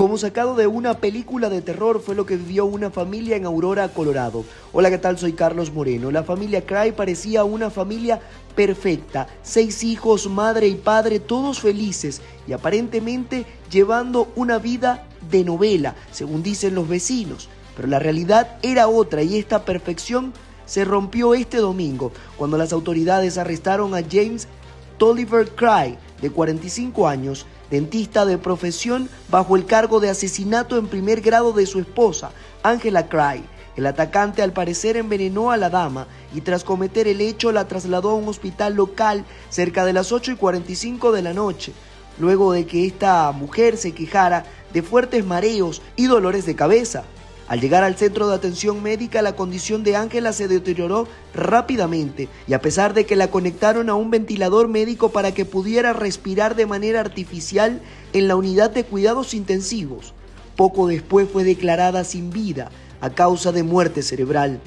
Como sacado de una película de terror fue lo que vivió una familia en Aurora, Colorado. Hola, ¿qué tal? Soy Carlos Moreno. La familia Cry parecía una familia perfecta. Seis hijos, madre y padre, todos felices y aparentemente llevando una vida de novela, según dicen los vecinos. Pero la realidad era otra y esta perfección se rompió este domingo cuando las autoridades arrestaron a James Tolliver Cry, de 45 años, dentista de profesión, bajo el cargo de asesinato en primer grado de su esposa, Angela Cry. El atacante al parecer envenenó a la dama y tras cometer el hecho la trasladó a un hospital local cerca de las 8 y 45 de la noche, luego de que esta mujer se quejara de fuertes mareos y dolores de cabeza. Al llegar al centro de atención médica, la condición de Ángela se deterioró rápidamente y a pesar de que la conectaron a un ventilador médico para que pudiera respirar de manera artificial en la unidad de cuidados intensivos, poco después fue declarada sin vida a causa de muerte cerebral.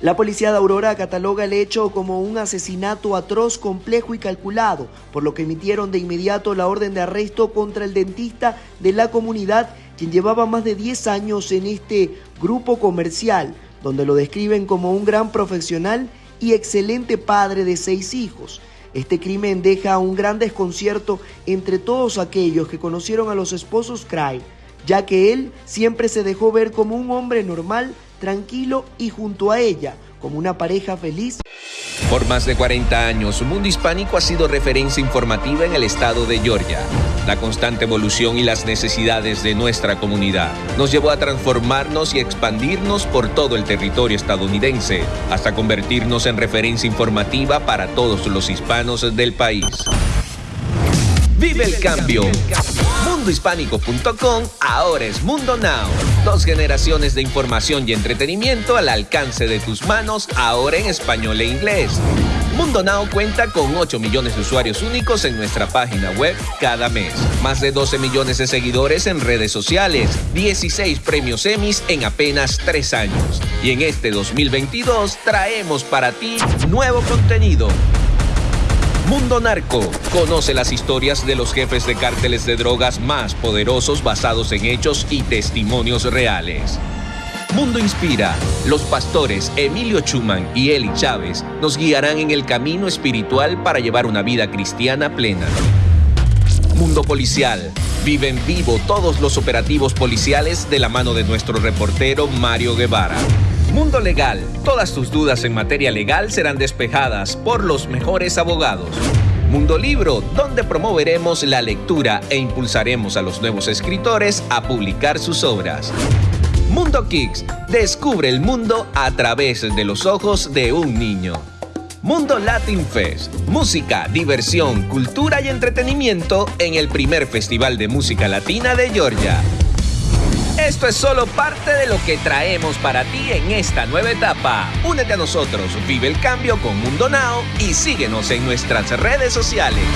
La policía de Aurora cataloga el hecho como un asesinato atroz, complejo y calculado, por lo que emitieron de inmediato la orden de arresto contra el dentista de la comunidad, quien llevaba más de 10 años en este grupo comercial, donde lo describen como un gran profesional y excelente padre de seis hijos. Este crimen deja un gran desconcierto entre todos aquellos que conocieron a los esposos Cry, ya que él siempre se dejó ver como un hombre normal, tranquilo y junto a ella, como una pareja feliz. Por más de 40 años, Mundo Hispánico ha sido referencia informativa en el estado de Georgia. La constante evolución y las necesidades de nuestra comunidad nos llevó a transformarnos y expandirnos por todo el territorio estadounidense, hasta convertirnos en referencia informativa para todos los hispanos del país. Vive el cambio. Mundohispánico.com ahora es Mundo Now. Dos generaciones de información y entretenimiento al alcance de tus manos, ahora en español e inglés. Mundo Now cuenta con 8 millones de usuarios únicos en nuestra página web cada mes. Más de 12 millones de seguidores en redes sociales. 16 premios Emmys en apenas 3 años. Y en este 2022 traemos para ti nuevo contenido Mundo Narco. Conoce las historias de los jefes de cárteles de drogas más poderosos basados en hechos y testimonios reales. Mundo Inspira. Los pastores Emilio Chuman y Eli Chávez nos guiarán en el camino espiritual para llevar una vida cristiana plena. Mundo Policial. Vive en vivo todos los operativos policiales de la mano de nuestro reportero Mario Guevara. Mundo Legal. Todas tus dudas en materia legal serán despejadas por los mejores abogados. Mundo Libro, donde promoveremos la lectura e impulsaremos a los nuevos escritores a publicar sus obras. Mundo Kicks, descubre el mundo a través de los ojos de un niño. Mundo Latin Fest, música, diversión, cultura y entretenimiento en el primer festival de música latina de Georgia. Esto es solo parte de lo que traemos para ti en esta nueva etapa. Únete a nosotros, vive el cambio con Mundo Now y síguenos en nuestras redes sociales.